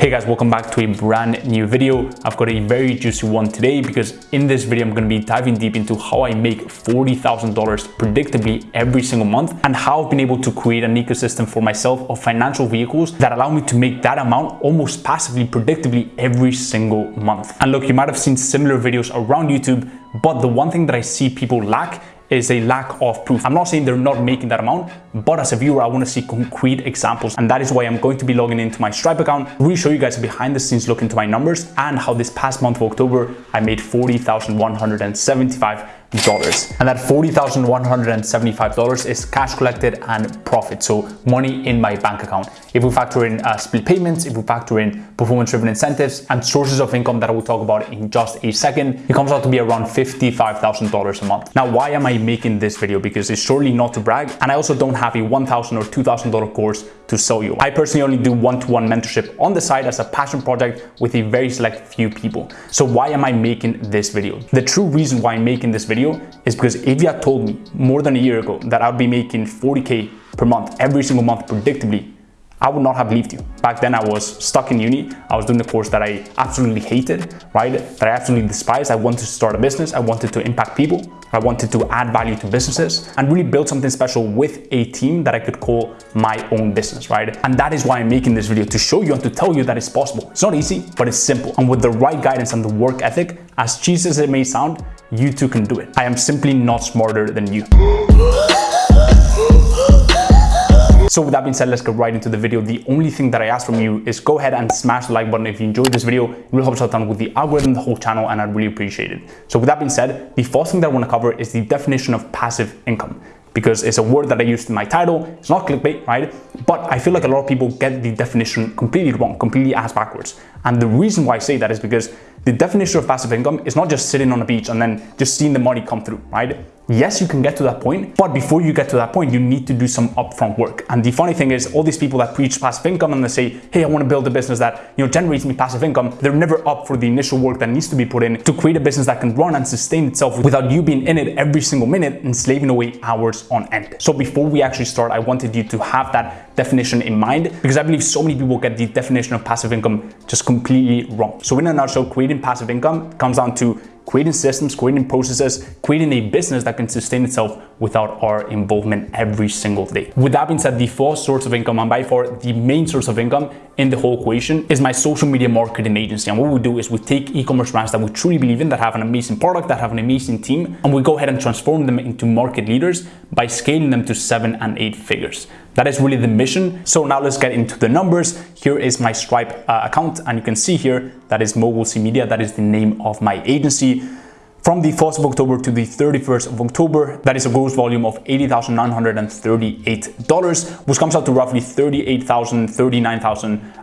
Hey guys, welcome back to a brand new video. I've got a very juicy one today because in this video, I'm going to be diving deep into how I make $40,000 predictably every single month and how I've been able to create an ecosystem for myself of financial vehicles that allow me to make that amount almost passively, predictably every single month. And look, you might have seen similar videos around YouTube, but the one thing that I see people lack is a lack of proof. I'm not saying they're not making that amount, but as a viewer, I want to see concrete examples. And that is why I'm going to be logging into my Stripe account, really show you guys a behind the scenes look into my numbers and how this past month of October, I made 40,175 dollars and that $40,175 is cash collected and profit. So money in my bank account. If we factor in uh, split payments if we factor in performance driven incentives and sources of income that I will talk about in just a second it comes out to be around $55,000 a month. Now why am I making this video? Because it's surely not to brag and I also don't have a 1,000 or $2,000 course to sell you. I personally only do one-to-one -one mentorship on the side as a passion project with a very select few people. So why am I making this video? The true reason why I'm making this video video is because if you had told me more than a year ago that I'd be making 40K per month, every single month predictably, I would not have believed you. Back then I was stuck in uni. I was doing a course that I absolutely hated, right? That I absolutely despised. I wanted to start a business. I wanted to impact people. I wanted to add value to businesses and really build something special with a team that I could call my own business, right? And that is why I'm making this video to show you and to tell you that it's possible. It's not easy, but it's simple. And with the right guidance and the work ethic, as cheesy as it may sound, you too can do it. I am simply not smarter than you. So with that being said, let's get right into the video. The only thing that I ask from you is go ahead and smash the like button if you enjoyed this video. It really helps out with the algorithm, the whole channel, and I'd really appreciate it. So with that being said, the first thing that I want to cover is the definition of passive income because it's a word that I used in my title. It's not clickbait, right? But I feel like a lot of people get the definition completely wrong, completely ass backwards. And the reason why I say that is because the definition of passive income is not just sitting on a beach and then just seeing the money come through, right? Yes, you can get to that point, but before you get to that point, you need to do some upfront work. And the funny thing is all these people that preach passive income and they say, hey, I want to build a business that you know generates me passive income, they're never up for the initial work that needs to be put in to create a business that can run and sustain itself without you being in it every single minute and slaving away hours on end. So before we actually start, I wanted you to have that definition in mind because I believe so many people get the definition of passive income just completely wrong. So in a nutshell, creating passive income comes down to creating systems, creating processes, creating a business that can sustain itself without our involvement every single day. With that being said, the first source of income and by far the main source of income in the whole equation is my social media marketing agency. And what we do is we take e-commerce brands that we truly believe in, that have an amazing product, that have an amazing team, and we go ahead and transform them into market leaders by scaling them to seven and eight figures. That is really the mission. So now let's get into the numbers. Here is my Stripe uh, account and you can see here that is Mogul C Media. That is the name of my agency. From the 1st of October to the 31st of October, that is a gross volume of $80,938, which comes out to roughly $38,000, $39,000.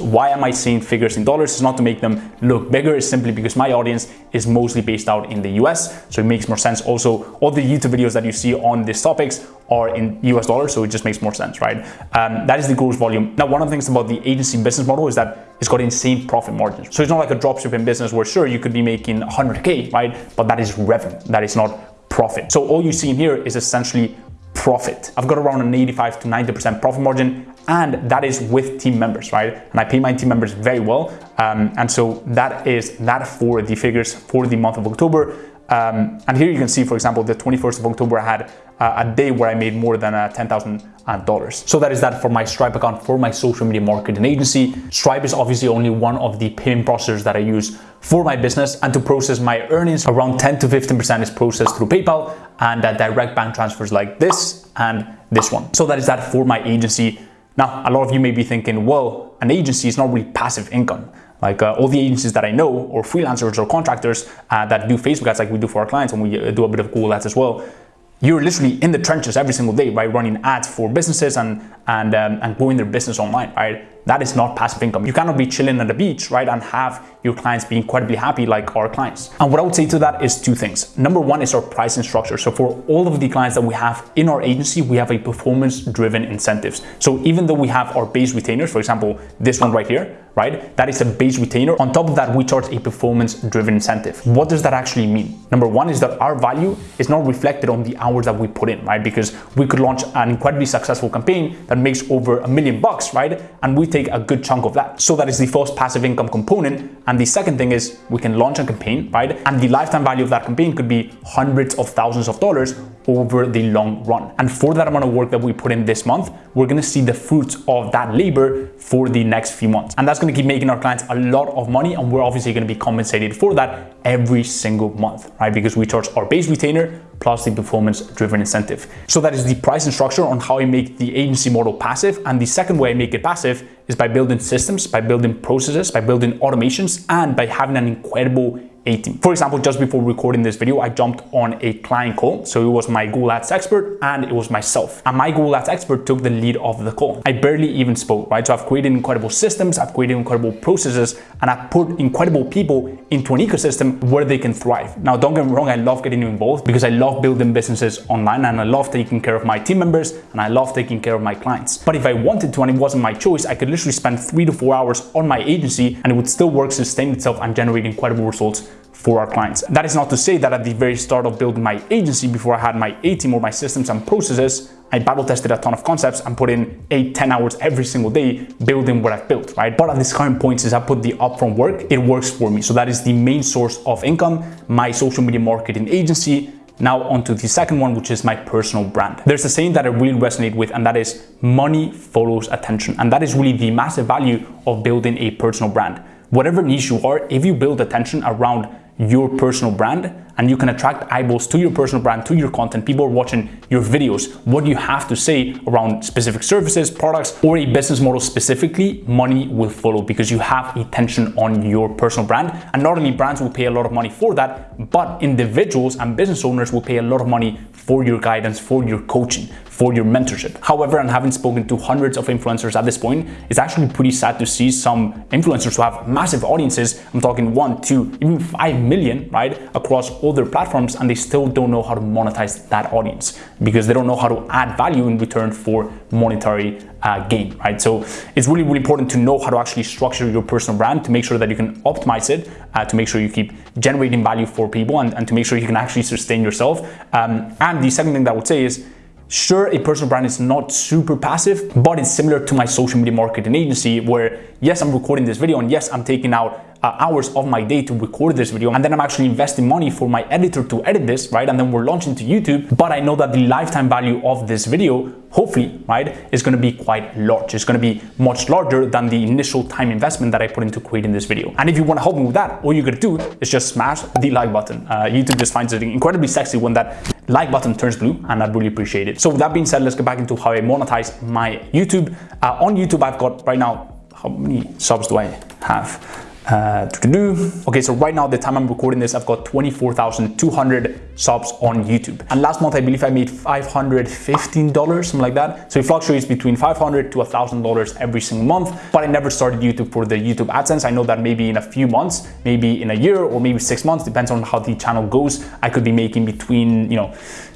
Why am I saying figures in dollars? It's not to make them look bigger, it's simply because my audience is mostly based out in the US, so it makes more sense. Also, all the YouTube videos that you see on these topics are in US dollars, so it just makes more sense, right? Um, that is the gross volume. Now, one of the things about the agency business model is that it's got insane profit margins. So it's not like a dropshipping business where sure, you could be making 100K, right? But that is revenue, that is not profit. So all you see in here is essentially profit. I've got around an 85 to 90% profit margin and that is with team members, right? And I pay my team members very well. Um, and so that is that for the figures for the month of October. Um, and here you can see, for example, the 21st of October, I had uh, a day where I made more than uh, $10,000. So that is that for my Stripe account for my social media marketing agency. Stripe is obviously only one of the payment processors that I use for my business and to process my earnings, around 10 to 15% is processed through PayPal and uh, direct bank transfers like this and this one. So that is that for my agency. Now, a lot of you may be thinking, well, an agency is not really passive income. Like uh, all the agencies that I know, or freelancers or contractors uh, that do Facebook ads like we do for our clients, and we uh, do a bit of Google ads as well, you're literally in the trenches every single day, right? Running ads for businesses and and um, and growing their business online, right? That is not passive income. You cannot be chilling at the beach, right? And have your clients be incredibly happy like our clients. And what I would say to that is two things. Number one is our pricing structure. So for all of the clients that we have in our agency, we have a performance driven incentives. So even though we have our base retainers, for example, this one right here, right? That is a base retainer. On top of that, we charge a performance driven incentive. What does that actually mean? Number one is that our value is not reflected on the hours that we put in, right? Because we could launch an incredibly successful campaign that makes over a million bucks, right? And we take a good chunk of that. So that is the first passive income component. And the second thing is we can launch a campaign, right? And the lifetime value of that campaign could be hundreds of thousands of dollars over the long run. And for that amount of work that we put in this month, we're gonna see the fruits of that labor for the next few months. And that's gonna keep making our clients a lot of money. And we're obviously gonna be compensated for that every single month, right? Because we charge our base retainer plus the performance driven incentive. So that is the pricing structure on how I make the agency model passive. And the second way I make it passive is by building systems, by building processes, by building automations, and by having an incredible a team. For example, just before recording this video, I jumped on a client call. So it was my Google Ads expert and it was myself. And my Google Ads expert took the lead of the call. I barely even spoke, right? So I've created incredible systems, I've created incredible processes, and I've put incredible people into an ecosystem where they can thrive. Now, don't get me wrong, I love getting involved because I love building businesses online and I love taking care of my team members and I love taking care of my clients. But if I wanted to and it wasn't my choice, I could literally spend three to four hours on my agency and it would still work, sustain itself and generate incredible results for our clients. That is not to say that at the very start of building my agency, before I had my A team or my systems and processes, I battle tested a ton of concepts and put in eight, 10 hours every single day building what I've built, right? But at this current point, since I put the upfront work, it works for me. So that is the main source of income, my social media marketing agency, now onto the second one, which is my personal brand. There's a saying that I really resonate with, and that is money follows attention. And that is really the massive value of building a personal brand. Whatever niche you are, if you build attention around your personal brand and you can attract eyeballs to your personal brand, to your content. People are watching your videos. What you have to say around specific services, products, or a business model specifically, money will follow because you have attention on your personal brand. And not only brands will pay a lot of money for that, but individuals and business owners will pay a lot of money for your guidance, for your coaching, for your mentorship. However, and having spoken to hundreds of influencers at this point, it's actually pretty sad to see some influencers who have massive audiences. I'm talking one, two, even five million, right, across all their platforms, and they still don't know how to monetize that audience because they don't know how to add value in return for monetary uh, gain, right? So it's really, really important to know how to actually structure your personal brand to make sure that you can optimize it, uh, to make sure you keep generating value for people and, and to make sure you can actually sustain yourself. Um, and the second thing that I would say is Sure, a personal brand is not super passive, but it's similar to my social media marketing agency where yes, I'm recording this video and yes, I'm taking out uh, hours of my day to record this video and then I'm actually investing money for my editor to edit this, right? And then we're launching to YouTube, but I know that the lifetime value of this video, hopefully, right, is gonna be quite large. It's gonna be much larger than the initial time investment that I put into creating this video. And if you wanna help me with that, all you gotta do is just smash the like button. Uh, YouTube just finds it incredibly sexy when that like button turns blue and I'd really appreciate it. So with that being said, let's get back into how I monetize my YouTube. Uh, on YouTube, I've got right now, how many subs do I have? Uh, okay, so right now, the time I'm recording this, I've got 24,200 subs on YouTube. And last month, I believe I made $515, something like that. So it fluctuates between 500 to $1,000 every single month. But I never started YouTube for the YouTube AdSense. I know that maybe in a few months, maybe in a year or maybe six months, depends on how the channel goes, I could be making between, you know,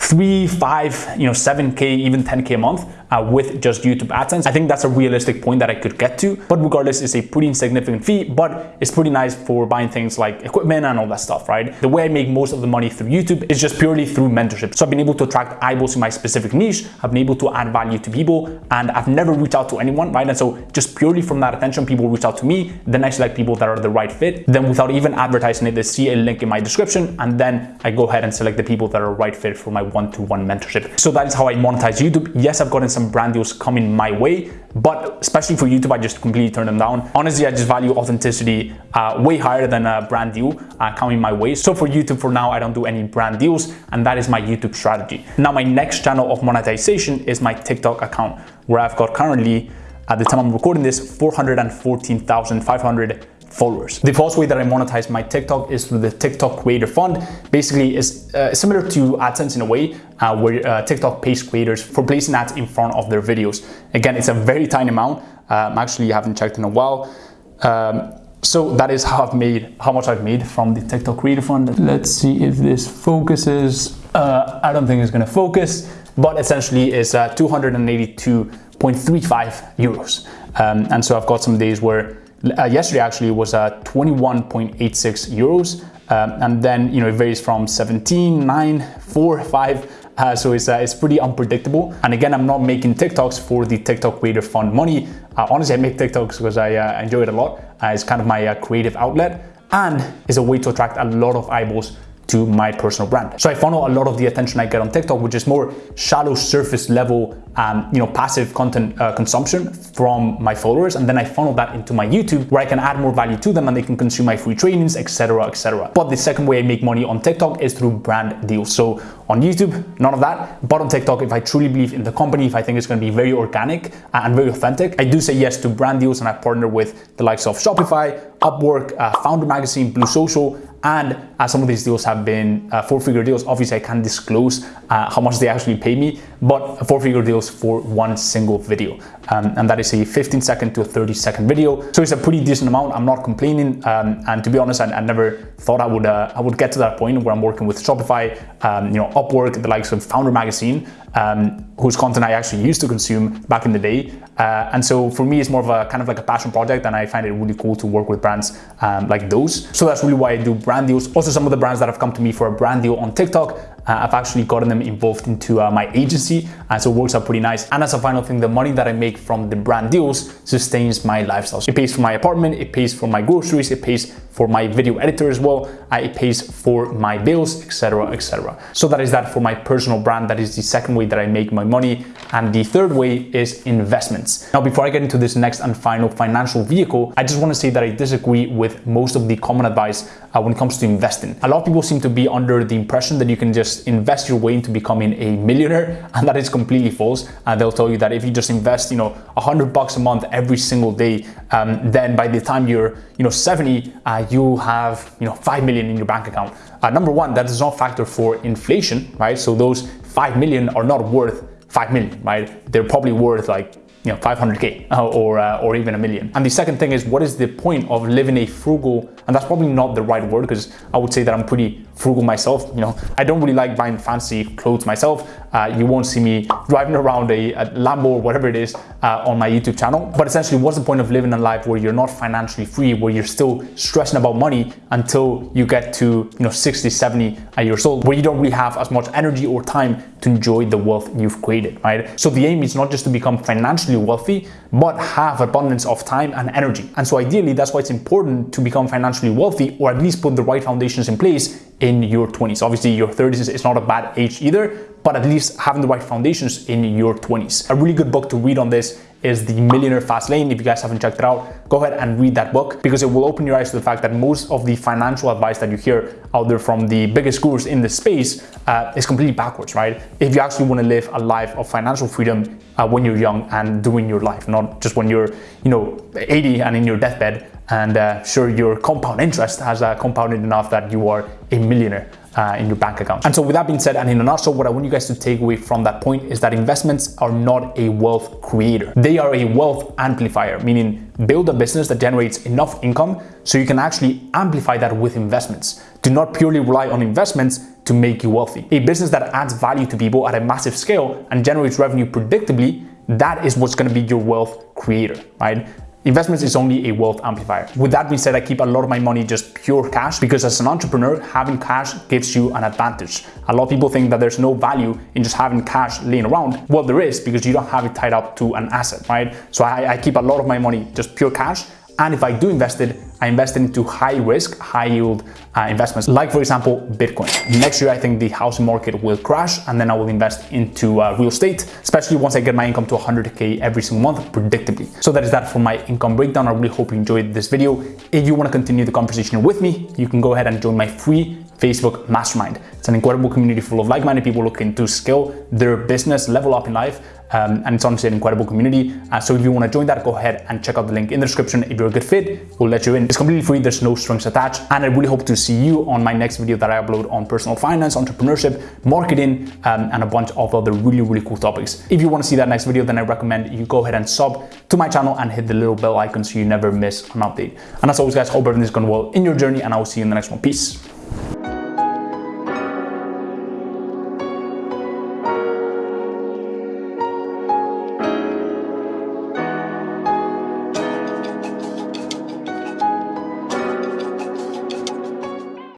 three, five, you know, 7K, even 10K a month uh, with just YouTube AdSense. I think that's a realistic point that I could get to, but regardless, it's a pretty insignificant fee, but it's pretty nice for buying things like equipment and all that stuff, right? The way I make most of the money through YouTube is just purely through mentorship. So I've been able to attract eyeballs in my specific niche. I've been able to add value to people and I've never reached out to anyone, right? And so just purely from that attention, people reach out to me. Then I select people that are the right fit. Then without even advertising it, they see a link in my description and then I go ahead and select the people that are right fit for my one-to-one mentorship. So that is how I monetize YouTube. Yes, I've gotten some brand deals coming my way, but especially for YouTube, I just completely turn them down. Honestly, I just value authenticity uh, way higher than a brand deal uh, coming my way. So for YouTube for now, I don't do any brand deals and that is my YouTube strategy. Now, my next channel of monetization is my TikTok account where I've got currently at the time I'm recording this 414,500 followers. The first way that I monetize my TikTok is through the TikTok Creator Fund. Basically, it's uh, similar to AdSense in a way, uh, where uh, TikTok pays creators for placing ads in front of their videos. Again, it's a very tiny amount. Um, actually, I haven't checked in a while. Um, so that is how I've made, how much I've made from the TikTok Creator Fund. Let's see if this focuses. Uh, I don't think it's gonna focus, but essentially it's uh, 282.35 euros. Um, and so I've got some days where uh, yesterday actually was uh, 21.86 euros. Um, and then, you know, it varies from 17, 9, 4, 5, uh, so it's, uh, it's pretty unpredictable. And again, I'm not making TikToks for the TikTok Creator Fund money. Uh, honestly, I make TikToks because I uh, enjoy it a lot. Uh, it's kind of my creative outlet and is a way to attract a lot of eyeballs to my personal brand. So I funnel a lot of the attention I get on TikTok, which is more shallow surface level, um, you know, passive content uh, consumption from my followers. And then I funnel that into my YouTube where I can add more value to them and they can consume my free trainings, etc., etc. But the second way I make money on TikTok is through brand deals. So on YouTube, none of that. But on TikTok, if I truly believe in the company, if I think it's going to be very organic and very authentic, I do say yes to brand deals and I partner with the likes of Shopify, Upwork, uh, Founder Magazine, Blue Social, and uh, some of these deals have been uh, four-figure deals. Obviously, I can't disclose uh, how much they actually pay me, but four-figure deals for one single video. Um, and that is a 15 second to a 30 second video. So it's a pretty decent amount. I'm not complaining. Um, and to be honest, I, I, never thought I would uh, I would get to that point where I'm working with Shopify, um, you know, Upwork, the likes of Founder Magazine, um, whose content I actually used to consume back in the day. Uh, and so for me, it's more of a kind of like a passion project, and I find it really cool to work with brands um, like those. So that's really why I do brand deals. Also, some of the brands that have come to me for a brand deal on TikTok, I've actually gotten them involved into uh, my agency, and so it works out pretty nice. And as a final thing, the money that I make from the brand deals sustains my lifestyle. So it pays for my apartment, it pays for my groceries, it pays for my video editor as well, I pays for my bills, etc., etc. So that is that for my personal brand. That is the second way that I make my money. And the third way is investments. Now, before I get into this next and final financial vehicle, I just want to say that I disagree with most of the common advice uh, when it comes to investing. A lot of people seem to be under the impression that you can just invest your way into becoming a millionaire, and that is completely false. Uh, they'll tell you that if you just invest, you know, a hundred bucks a month every single day, um, then by the time you're, you know, 70, uh, you have, you know, five million in your bank account. Uh, number one, that does not factor for inflation, right? So those five million are not worth 5 million, right? They're probably worth like you know 500k uh, or uh, or even a million and the second thing is what is the point of living a frugal and that's probably not the right word because i would say that i'm pretty frugal myself you know? I don't really like buying fancy clothes myself. Uh, you won't see me driving around a, a lambo or whatever it is uh, on my youtube channel. But essentially what's the point of living a life where you're not financially free where you're still stressing about money until you get to you know 60 70 years old where you don't really have as much energy or time to enjoy the wealth you've created right? So the aim is not just to become financially wealthy, but have abundance of time and energy. And so ideally, that's why it's important to become financially wealthy or at least put the right foundations in place in your 20s. Obviously, your 30s is not a bad age either, but at least having the right foundations in your 20s. A really good book to read on this is The Millionaire Fast Lane. If you guys haven't checked it out, go ahead and read that book because it will open your eyes to the fact that most of the financial advice that you hear out there from the biggest gurus in the space uh, is completely backwards, right? If you actually want to live a life of financial freedom uh, when you're young and doing your life, not just when you're, you know, 80 and in your deathbed and uh, sure your compound interest has uh, compounded enough that you are a millionaire uh, in your bank account. And so with that being said, and in a nutshell, what I want you guys to take away from that point is that investments are not a wealth creator. They are a wealth amplifier, meaning build a business that generates enough income so you can actually amplify that with investments. Do not purely rely on investments to make you wealthy. A business that adds value to people at a massive scale and generates revenue predictably that is what's going to be your wealth creator, right? Investments is only a wealth amplifier. With that being said, I keep a lot of my money just pure cash because as an entrepreneur, having cash gives you an advantage. A lot of people think that there's no value in just having cash laying around. Well, there is because you don't have it tied up to an asset, right? So I, I keep a lot of my money just pure cash and if I do invest it, I invest it into high risk, high yield uh, investments, like for example, Bitcoin. Next year, I think the housing market will crash and then I will invest into uh, real estate, especially once I get my income to 100K every single month predictably. So that is that for my income breakdown. I really hope you enjoyed this video. If you want to continue the conversation with me, you can go ahead and join my free Facebook Mastermind. It's an incredible community full of like-minded people looking to scale their business, level up in life, um, and it's honestly an incredible community. Uh, so if you want to join that, go ahead and check out the link in the description. If you're a good fit, we'll let you in. It's completely free. There's no strings attached. And I really hope to see you on my next video that I upload on personal finance, entrepreneurship, marketing, um, and a bunch of other really, really cool topics. If you want to see that next video, then I recommend you go ahead and sub to my channel and hit the little bell icon so you never miss an update. And as always, guys, hope everything is going well in your journey and I will see you in the next one. Peace.